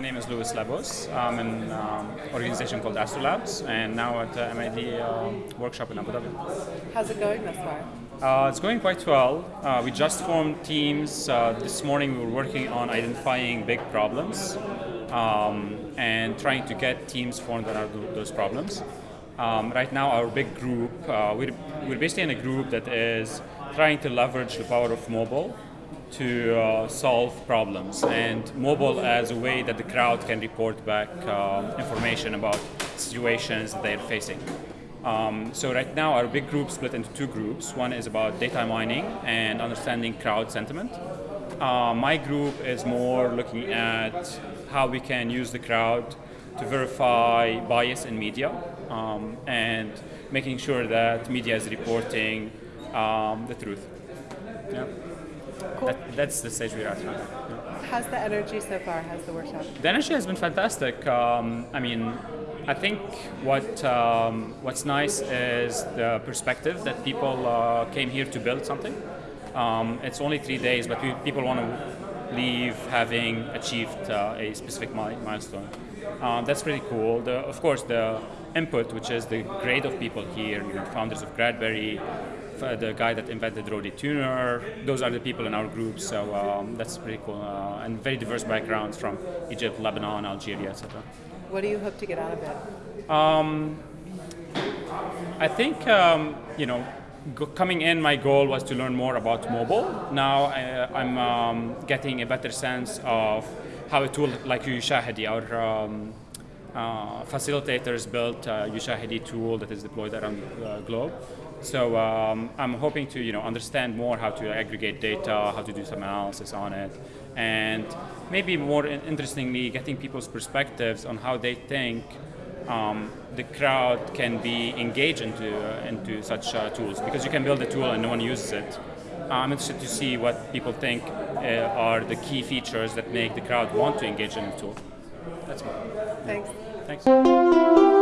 name is Louis Lebbos. I'm in an um, organization called Astrolabs, and now at the MIT uh, workshop in Abu Dhabi. How's it going thus far? Uh, it's going quite well. Uh, we just formed teams. Uh, this morning we were working on identifying big problems um, and trying to get teams formed around those problems. Um, right now, our big group, uh, we're, we're basically in a group that is trying to leverage the power of mobile to uh, solve problems and mobile as a way that the crowd can report back uh, information about situations that they're facing. Um, so right now our big group split into two groups. One is about data mining and understanding crowd sentiment. Uh, my group is more looking at how we can use the crowd to verify bias in media um, and making sure that media is reporting um, the truth. Yeah. Cool. That, that's the stage we're at now. Yeah. How's the energy so far? How's the workshop? The energy has been fantastic. Um, I mean, I think what um, what's nice is the perspective that people uh, came here to build something. Um, it's only three days, but we, people want to leave having achieved uh, a specific milestone. Um, that's pretty cool. The, of course, the input, which is the grade of people here, you know, founders of Gradberry, the guy that invented Roadie Tuner. Those are the people in our group, so um, that's pretty cool. Uh, and very diverse backgrounds from Egypt, Lebanon, Algeria, etc. What do you hope to get out of it? Um, I think, um, you know, coming in, my goal was to learn more about mobile. Now I, am um, getting a better sense of how a tool like Ushahidi, our um, uh, facilitators built a Ushahidi tool that is deployed around the globe. So um, I'm hoping to you know understand more how to aggregate data, how to do some analysis on it, and maybe more interestingly, getting people's perspectives on how they think um, the crowd can be engaged into uh, into such uh, tools. Because you can build a tool and no one uses it. I'm interested to see what people think uh, are the key features that make the crowd want to engage in the tool. That's all. Thanks. Thanks.